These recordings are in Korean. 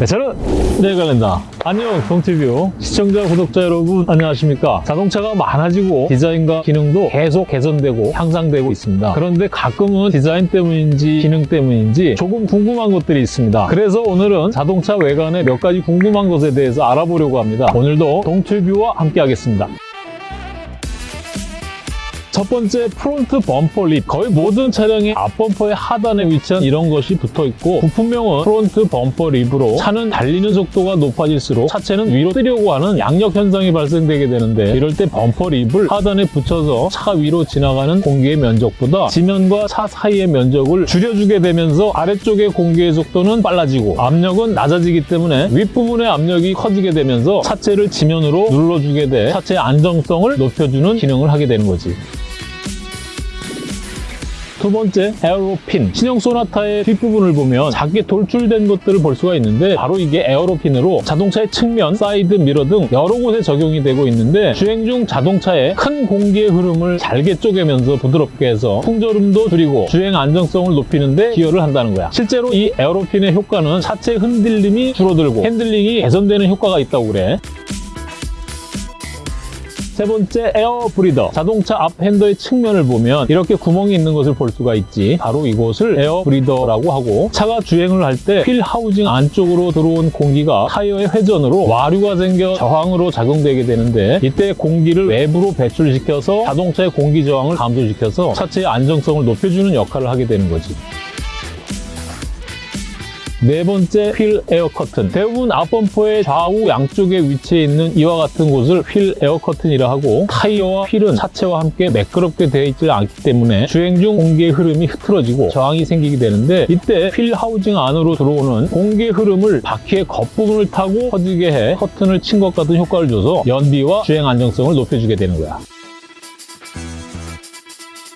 네, 저는 내관련다. 안녕 동티뷰. 시청자 구독자 여러분 안녕하십니까? 자동차가 많아지고 디자인과 기능도 계속 개선되고 향상되고 있습니다. 그런데 가끔은 디자인 때문인지 기능 때문인지 조금 궁금한 것들이 있습니다. 그래서 오늘은 자동차 외관의 몇 가지 궁금한 것에 대해서 알아보려고 합니다. 오늘도 동티뷰와 함께 하겠습니다 첫 번째 front bumper lip 거의 모든 차량의 앞범퍼의 하단에 위치한 이런 것이 붙어 있고 부품명은 front bumper lip으로 차는 달리는 속도가 높아질수록 차체는 위로 뜨려고 하는 양력 현상이 발생되게 되는데 이럴 때 bumper lip을 하단에 붙여서 차 위로 지나가는 공기의 면적보다 지면과 차 사이의 면적을 줄여주게 되면서 아래쪽의 공기의 속도는 빨라지고 압력은 낮아지기 때문에 윗부분의 압력이 커지게 되면서 차체를 지면으로 눌러주게 돼 차체의 안정성을 높여주는 기능을 하게 되는 거지. 두 번째, aero fin. 신형 소나타의 뒷부분을 보면 작게 돌출된 것들을 볼 수가 있는데 바로 이게 aero fin으로 자동차의 측면, 사이드 미러 등 여러 곳에 적용이 되고 있는데 주행 중 자동차의 큰 공기의 흐름을 잘게 쪼개면서 부드럽게 해서 풍절음도 줄이고 주행 안정성을 높이는 데 기여를 한다는 거야. 실제로 이 aero fin의 효과는 차체 흔들림이 줄어들고 핸들링이 개선되는 효과가 있다고 그래. 세 번째 air breather. 자동차 앞 펜더의 측면을 보면 이렇게 구멍이 있는 것을 볼 수가 있지. 바로 이곳을 air breather라고 하고 차가 주행을 할 때 wheel housing 안쪽으로 들어온 공기가 타이어의 회전으로 와류가 생겨 저항으로 작용되게 되는데 이때 공기를 외부로 배출시켜서 자동차의 공기 저항을 감소시켜서 차체의 안정성을 높여주는 역할을 하게 되는 거지 네 번째 wheel air curtain. 대부분 앞범퍼의 좌우 양쪽에 위치해 있는 이와 같은 곳을 wheel air curtain이라 하고 타이어와 휠은 차체와 함께 매끄럽게 되어 있지 않기 때문에 주행 중 공기의 흐름이 흐트러지고 저항이 생기게 되는데 이때 wheel housing 안으로 들어오는 공기의 흐름을 바퀴의 겉부분을 타고 퍼지게 해 커튼을 친 것 같은 효과를 줘서 연비와 주행 안정성을 높여주게 되는 거야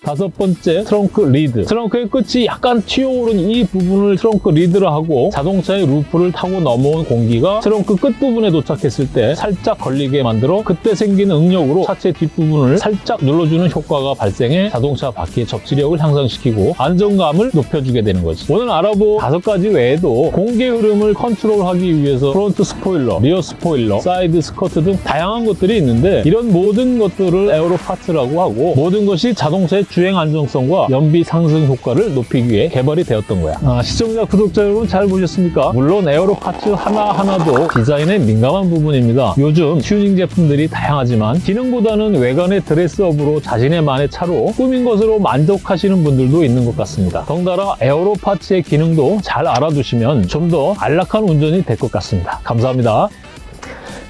다섯 번째 trunk lid. 트렁크의 끝이 약간 튀어오른 이 부분을 trunk lid라 하고 자동차의 roof를 타고 넘어온 공기가 트렁크 끝부분에 도착했을 때 살짝 걸리게 만들어 그때 생기는 응력으로 차체 뒷부분을 살짝 눌러주는 효과가 발생해 자동차 바퀴의 접지력을 향상시키고 안정감을 높여주게 되는 거지. 오늘 알아본 다섯 가지 외에도 공기의 흐름을 컨트롤하기 위해서 front spoiler, rear spoiler, side skirt 등 다양한 것들이 있는데 이런 모든 것들을 aero parts라고 하고 모든 것이 자동차의 주행 안정성과 연비 상승 효과를 높이기 위해 개발이 되었던 거야. 아, 시청자, 구독자 여러분 잘 보셨습니까? 물론 aero parts 하나하나도 디자인에 민감한 부분입니다. 요즘 튜닝 제품들이 다양하지만 기능보다는 외관의 dress up으로 자신의 만의 차로 꾸민 것으로 만족하시는 분들도 있는 것 같습니다. 덩달아 aero parts의 기능도 잘 알아두시면 좀 더 안락한 운전이 될 것 같습니다. 감사합니다.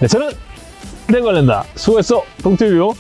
네, 저는 내관련다 수고했어 동티뷰